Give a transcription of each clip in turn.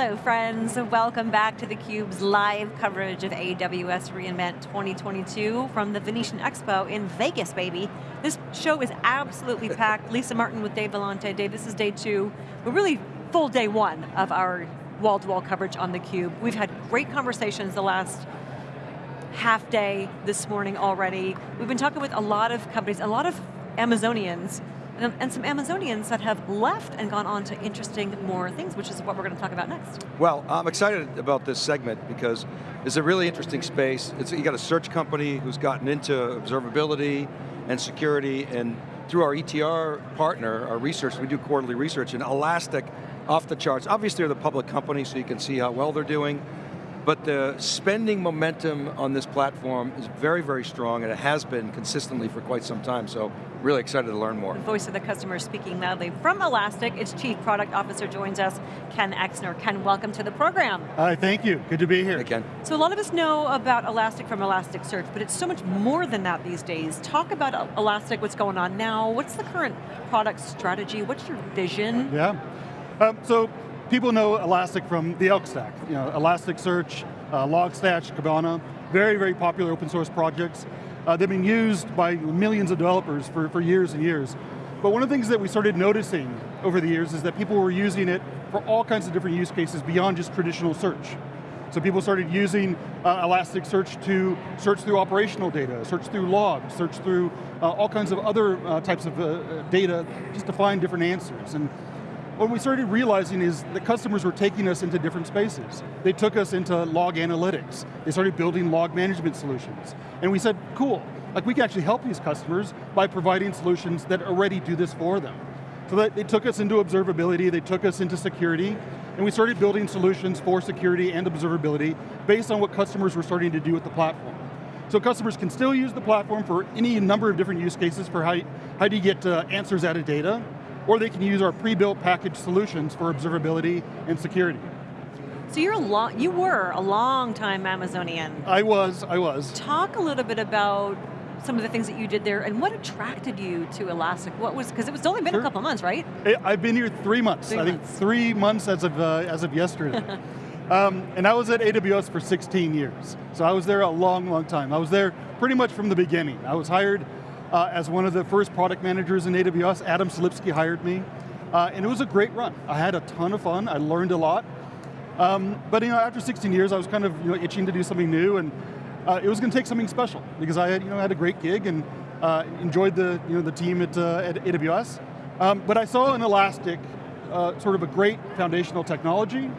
Hello friends, welcome back to theCUBE's live coverage of AWS reInvent 2022 from the Venetian Expo in Vegas, baby. This show is absolutely packed. Lisa Martin with Dave Vellante. Dave, this is day two. We're really full day one of our wall-to-wall -wall coverage on theCUBE. We've had great conversations the last half day this morning already. We've been talking with a lot of companies, a lot of Amazonians and, and, some Amazonians that have left and gone on to interesting more things, which is what we're going to talk about next. Well, I'm excited about this segment because it's a really interesting space. It's, you got a search company who's gotten into observability and security, and through our ETR partner, our research, we do quarterly research, and Elastic, off the charts. Obviously they're the public company, so you can see how well they're doing, but the spending momentum on this platform is very, very strong, and it has been consistently for quite some time, so really excited to learn more. The voice of the customer speaking loudly. From Elastic, its Chief Product Officer joins us, Ken Exner. Ken, welcome to the program. Hi, thank you, good to be here. Hey, Ken. So a lot of us know about Elastic from Elasticsearch, but it's so much more than that these days. Talk about Elastic, what's going on now, what's the current product strategy, what's your vision? Yeah, um, so people know Elastic from the Elk Stack. You know, Elasticsearch, uh, Logstash, Kibana, very, very popular open source projects. Uh, they've been used by millions of developers for, for years and years. But one of the things that we started noticing over the years is that people were using it for all kinds of different use cases beyond just traditional search. So people started using uh, Elasticsearch to search through operational data, search through logs, search through uh, all kinds of other uh, types of uh, data just to find different answers. And what we started realizing is that customers were taking us into different spaces. They took us into log analytics. They started building log management solutions. And we said, cool, like we can actually help these customers by providing solutions that already do this for them. So that they took us into observability, they took us into security, and we started building solutions for security and observability based on what customers were starting to do with the platform. So customers can still use the platform for any number of different use cases for how, how do you get uh, answers out of data, or they can use our pre-built package solutions for observability and security. So you're a long, you were a long time Amazonian. I was, I was. Talk a little bit about some of the things that you did there and what attracted you to Elastic? What was, because it was only been sure. a couple months, right? I've been here three months. Three I months. think three months as of, uh, as of yesterday. um, and I was at AWS for 16 years. So I was there a long, long time. I was there pretty much from the beginning. I was hired uh, as one of the first product managers in AWS. Adam Selipsky hired me, uh, and it was a great run. I had a ton of fun, I learned a lot. Um, but you know, after 16 years, I was kind of you know, itching to do something new, and uh, it was going to take something special, because I had, you know, had a great gig and uh, enjoyed the, you know, the team at, uh, at AWS. Um, but I saw in Elastic uh, sort of a great foundational technology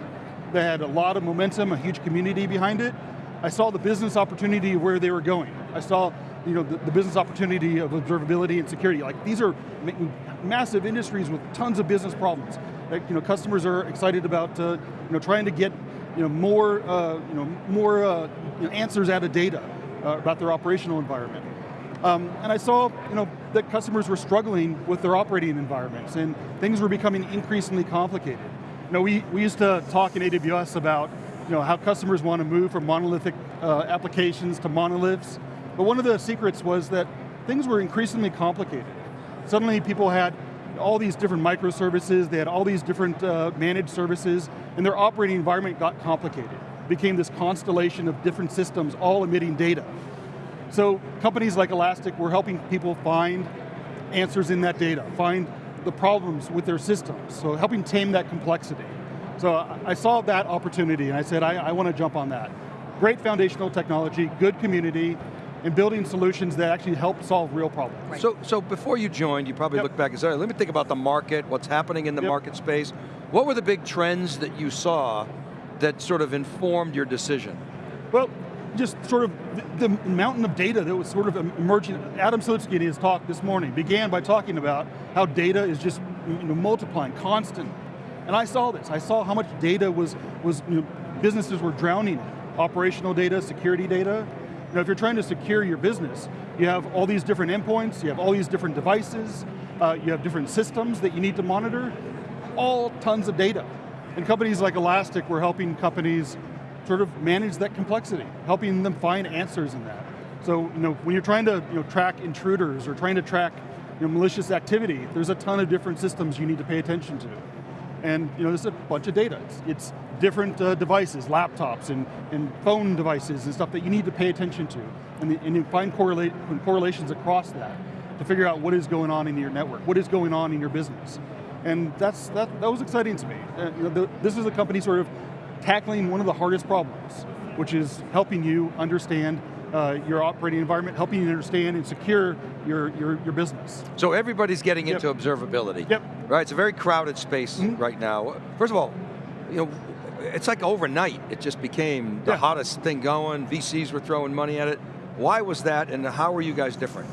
that had a lot of momentum, a huge community behind it. I saw the business opportunity where they were going. I saw you know, the, the, business opportunity of observability and security. Like these are massive industries with tons of business problems. Like, you know, customers are excited about uh, you know, trying to get you know, more, uh, you know, more uh, you know, answers out of data uh, about their operational environment. Um, and I saw you know, that customers were struggling with their operating environments and things were becoming increasingly complicated. You know, we, we used to talk in AWS about you know, how customers want to move from monolithic uh, applications to monoliths, but one of the secrets was that things were increasingly complicated. Suddenly people had all these different microservices, they had all these different uh, managed services, and their operating environment got complicated. It became this constellation of different systems all emitting data. So companies like Elastic were helping people find answers in that data, find the problems with their systems, so helping tame that complexity. So I saw that opportunity and I said, I, I want to jump on that. Great foundational technology, good community, and building solutions that actually help solve real problems. Right. So, so before you joined, you probably yep. looked back and said, let me think about the market, what's happening in the yep. market space. What were the big trends that you saw that sort of informed your decision? Well, just sort of the, the mountain of data that was sort of emerging. Adam Selipsky in his talk this morning began by talking about how data is just you know, multiplying, constant. And I saw this, I saw how much data was, was you know, businesses were drowning in. Operational data, security data, you know, if you're trying to secure your business, you have all these different endpoints, you have all these different devices, uh, you have different systems that you need to monitor, all tons of data. And companies like Elastic were helping companies sort of manage that complexity, helping them find answers in that. So, you know, when you're trying to you know, track intruders or trying to track you know, malicious activity, there's a ton of different systems you need to pay attention to. And you know, there's a bunch of data. It's, it's different uh, devices, laptops and, and phone devices and stuff that you need to pay attention to. And, the, and you find correlate, correlations across that to figure out what is going on in your network, what is going on in your business. And that's, that, that was exciting to me. Uh, you know, the, this is a company sort of tackling one of the hardest problems, which is helping you understand uh, your operating environment, helping you understand and secure your, your, your business. So everybody's getting Yep. into observability. Yep. Right, it's a very crowded space Mhm. right now. First of all, you know, it's like overnight, it just became the Yeah. hottest thing going, VCs were throwing money at it. Why was that, and how are you guys different?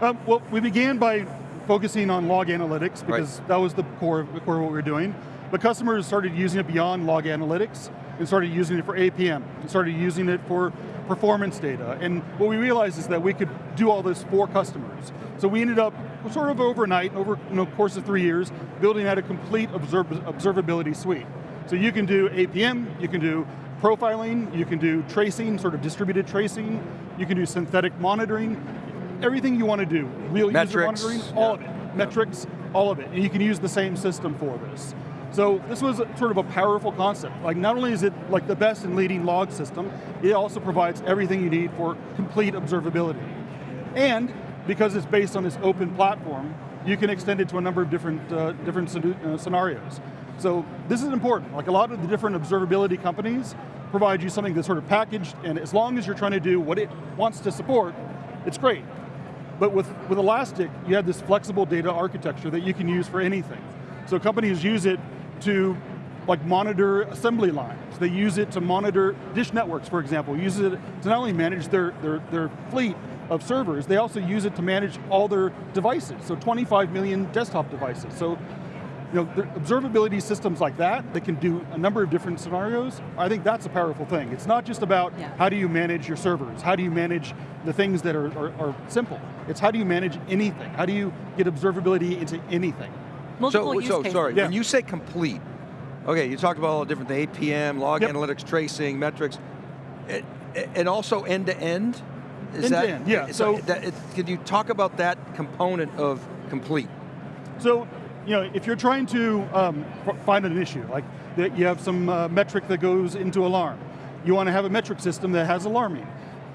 Um, well, we began by focusing on log analytics because that was the core, of, the core of what we were doing. But customers started using it beyond log analytics and started using it for APM, and started using it for performance data. And what we realized is that we could do all this for customers. So we ended up sort of overnight, over you know, course of three years, building out a complete observ observability suite. So you can do APM, you can do profiling, you can do tracing, sort of distributed tracing, you can do synthetic monitoring, everything you want to do, real user monitoring, all yeah. of it, metrics, all of it, and you can use the same system for this. So this was sort of a powerful concept. Like not only is it like the best and leading log system, it also provides everything you need for complete observability. And because it's based on this open platform, you can extend it to a number of different, uh, different uh, scenarios. So this is important. Like a lot of the different observability companies provide you something that's sort of packaged, and as long as you're trying to do what it wants to support, it's great. But with, with Elastic, you have this flexible data architecture that you can use for anything. So companies use it to like monitor assembly lines. They use it to monitor dish networks, for example. Use it to not only manage their, their, their fleet of servers, they also use it to manage all their devices. So 25 million desktop devices. So you know, observability systems like that, that can do a number of different scenarios, I think that's a powerful thing. It's not just about Yeah. how do you manage your servers, how do you manage the things that are, are, are simple. It's how do you manage anything? How do you get observability into anything? Multiple so, use so cases. sorry, Yeah. when you say complete, okay, you talked about all the different things, APM, log Yep. analytics, tracing, metrics, it- and also end to end? Is End to end. yeah, So, so- that, it, can you talk about that component of complete? So, you know, if you're trying to um, find an issue, like that you have some uh, metric that goes into alarm, you want to have a metric system that has alarming.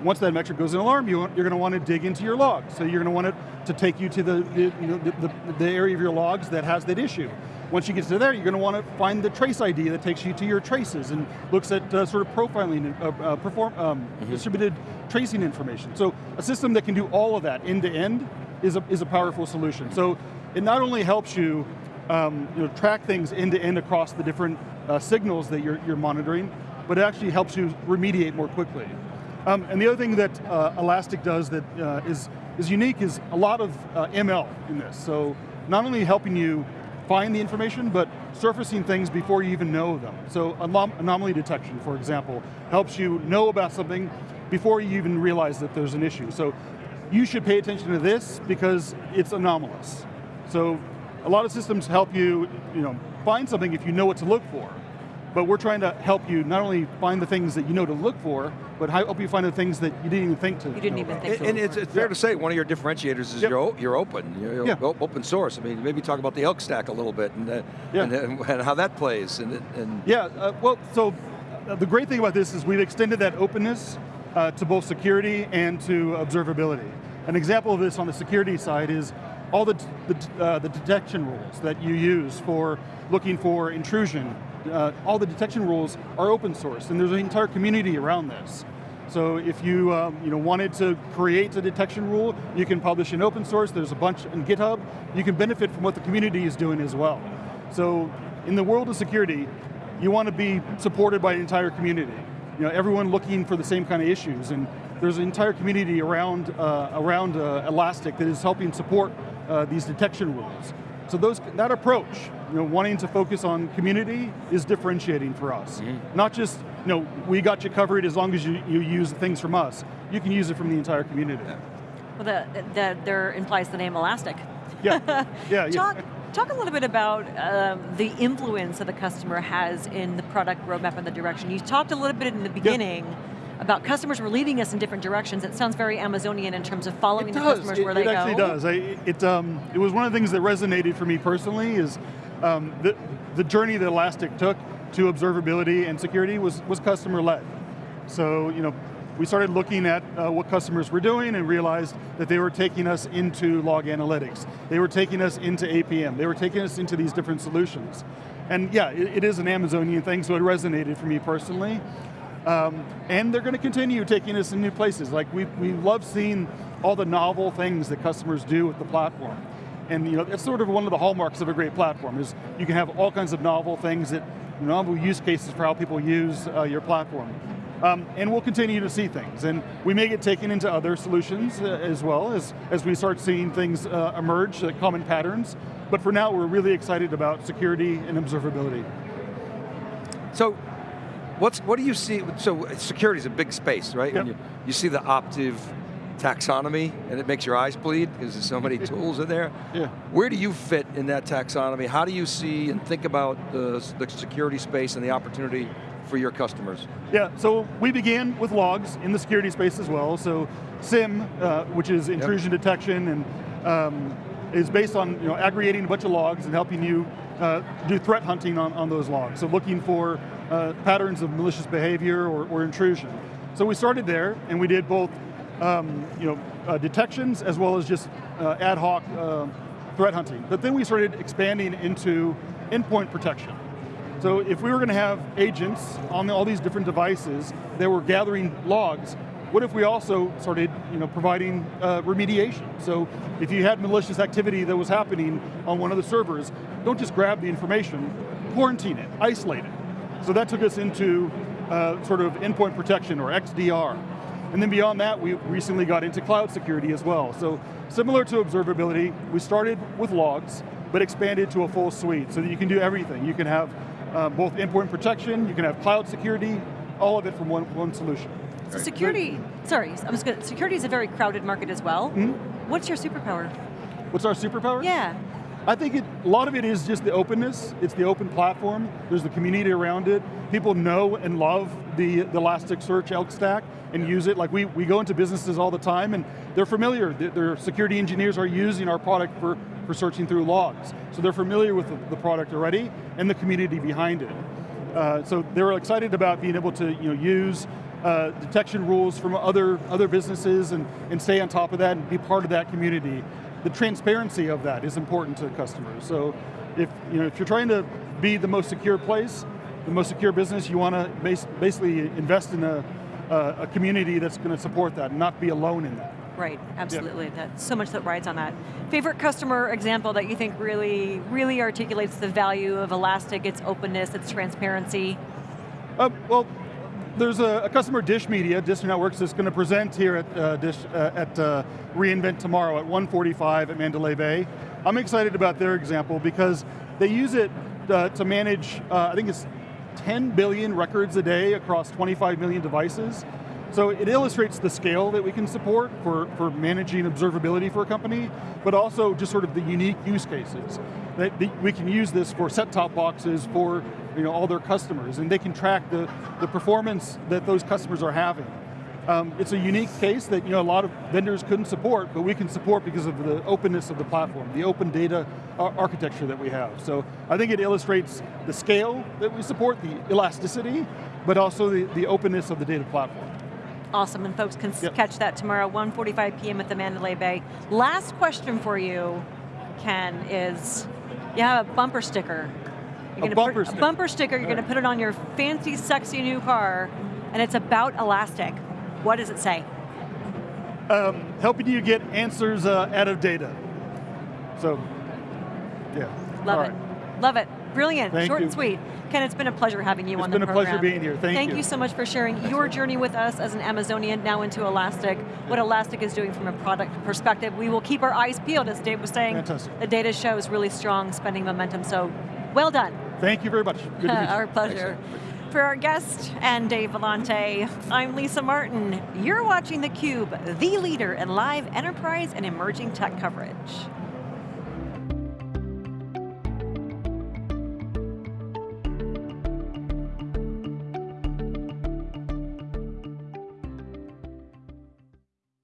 Once that metric goes in alarm, you, you're going to want to dig into your logs. So you're going to want it to take you to the, the, you know, the, the, area of your logs that has that issue. Once you get to there, you're going to want to find the trace ID that takes you to your traces and looks at uh, sort of profiling, uh, uh, perform, um, distributed tracing information. So a system that can do all of that end to end is a, is a powerful solution. So it not only helps you, um, you know, track things end to end across the different uh, signals that you're, you're monitoring, but it actually helps you remediate more quickly. Um, and the other thing that uh, Elastic does that uh, is is unique is a lot of uh, ML in this. So not only helping you find the information, but surfacing things before you even know them. So anom- anomaly detection, for example, helps you know about something before you even realize that there's an issue. So you should pay attention to this because it's anomalous. So a lot of systems help you, you know, find something if you know what to look for. But we're trying to help you not only find the things that you know to look for, but help you find the things that you didn't even think to You didn't know even about. think And, and it's, it's fair to say one of your differentiators is Yep. you're, you're open, you're, Yeah. open source. I mean, maybe talk about the Elk Stack a little bit and, uh, Yeah. and, and how that plays. And, and Yeah, uh, well, so uh, the great thing about this is we've extended that openness uh, to both security and to observability. An example of this on the security side is all the, the, uh, the detection rules that you use for looking for intrusion. Uh, all the detection rules are open source, and there's an entire community around this. So if you, um, you know, wanted to create a detection rule, you can publish in open source, there's a bunch in GitHub, you can benefit from what the community is doing as well. So in the world of security, you want to be supported by an entire community. You know, everyone looking for the same kind of issues, and there's an entire community around, uh, around uh, Elastic that is helping support uh, these detection rules. So those, that approach, you know, wanting to focus on community is differentiating for us. Not just, you know, we got you covered as long as you, you use things from us. You can use it from the entire community. Well, the, the, there implies the name Elastic. Yeah, yeah, yeah. Talk, talk a little bit about um, the influence that the customer has in the product roadmap and the direction. You talked a little bit in the beginning about customers were leading us in different directions. It sounds very Amazonian in terms of following the does. customers It, where it they actually does. I, it, um, it was one of the things that resonated for me personally is um, the, the journey that Elastic took to observability and security was, was customer led. So, you know, we started looking at uh, what customers were doing and realized that they were taking us into log analytics. They were taking us into APM. They were taking us into these different solutions. And yeah, it, it is an Amazonian thing, so it resonated for me personally. Um, and they're going to continue taking us in new places. Like we, we love seeing all the novel things that customers do with the platform. And you know, it's sort of one of the hallmarks of a great platform is you can have all kinds of novel things that, novel use cases for how people use uh, your platform. Um, and we'll continue to see things. And we may get taken into other solutions uh, as well as, as we start seeing things uh, emerge, uh, common patterns. But for now, we're really excited about security and observability. So, what's, what do you see, so security is a big space, right? Yep. You, you see the Optiv taxonomy and it makes your eyes bleed because there's so many tools in there. Yeah. Where do you fit in that taxonomy? How do you see and think about the, the security space and the opportunity for your customers? Yeah, so we began with logs in the security space as well. So SIEM, uh, which is intrusion yep. detection, and um, is based on you know, aggregating a bunch of logs and helping you uh, do threat hunting on, on those logs. So looking for uh, patterns of malicious behavior or, or, intrusion. So we started there, and we did both um, you know, uh, detections as well as just uh, ad hoc uh, threat hunting. But then we started expanding into endpoint protection. So if we were going to have agents on all these different devices that were gathering logs, what if we also started you know, providing uh, remediation? So if you had malicious activity that was happening on one of the servers, don't just grab the information, quarantine it, isolate it. So that took us into uh, sort of endpoint protection or XDR. And then beyond that, we recently got into cloud security as well. So similar to observability, we started with logs, but expanded to a full suite so that you can do everything. You can have uh, both endpoint protection, you can have cloud security, all of it from one, one solution. So security, sorry, I was going security is a very crowded market as well. Mm -hmm. What's your superpower? What's our superpower? Yeah. I think it, a lot of it is just the openness. It's the open platform. There's the community around it. People know and love the, the Elasticsearch Elk stack and use it. Like we, we go into businesses all the time and they're familiar. Their security engineers are using our product for, for searching through logs. So they're familiar with the, the product already and the community behind it. Uh, so they're excited about being able to you know, use uh, detection rules from other, other businesses and, and stay on top of that and be part of that community the transparency of that is important to customers. So if, you know, if you're trying to be the most secure place, the most secure business, you want to bas basically invest in a, a community that's going to support that and not be alone in that. Right, absolutely. Yep. That's so much that rides on that. Favorite customer example that you think really, really articulates the value of Elastic, its openness, its transparency? Uh, well, there's a, a, customer, Dish Media, Dish Networks, that's going to present here at uh, Dish uh, at uh, reInvent tomorrow at 1:45 at Mandalay Bay. I'm excited about their example because they use it uh, to manage, uh, I think it's 10 billion records a day across 25 million devices. So it illustrates the scale that we can support for, for managing observability for a company, but also just sort of the unique use cases. That we can use this for set-top boxes, for you know, all their customers, and they can track the, the performance that those customers are having. Um, it's a unique case that you know, a lot of vendors couldn't support, but we can support because of the openness of the platform, the open data architecture that we have. So I think it illustrates the scale that we support, the elasticity, but also the, the openness of the data platform. Awesome, and folks can yep. catch that tomorrow, 1.45 p.m. at the Mandalay Bay. Last question for you, Ken, is you have a bumper sticker you're a bumper sticker. A bumper sticker, you're going to put it on your fancy, sexy new car, and it's about Elastic. What does it say? Um, helping you get answers uh, out of data. So, yeah. Love All it. Right. Love it. Brilliant, Thank short you. and sweet. Ken, it's been a pleasure having you it's on the program. It's been a pleasure being here, thank, thank you. Thank you so much for sharing your journey with us as an Amazonian, now into Elastic, what Elastic is doing from a product perspective. We will keep our eyes peeled, as Dave was saying. Fantastic. The data shows really strong spending momentum, so well done. Thank you very much. our pleasure. For our guest and Dave Vellante, I'm Lisa Martin. You're watching theCUBE, the leader in live enterprise and emerging tech coverage.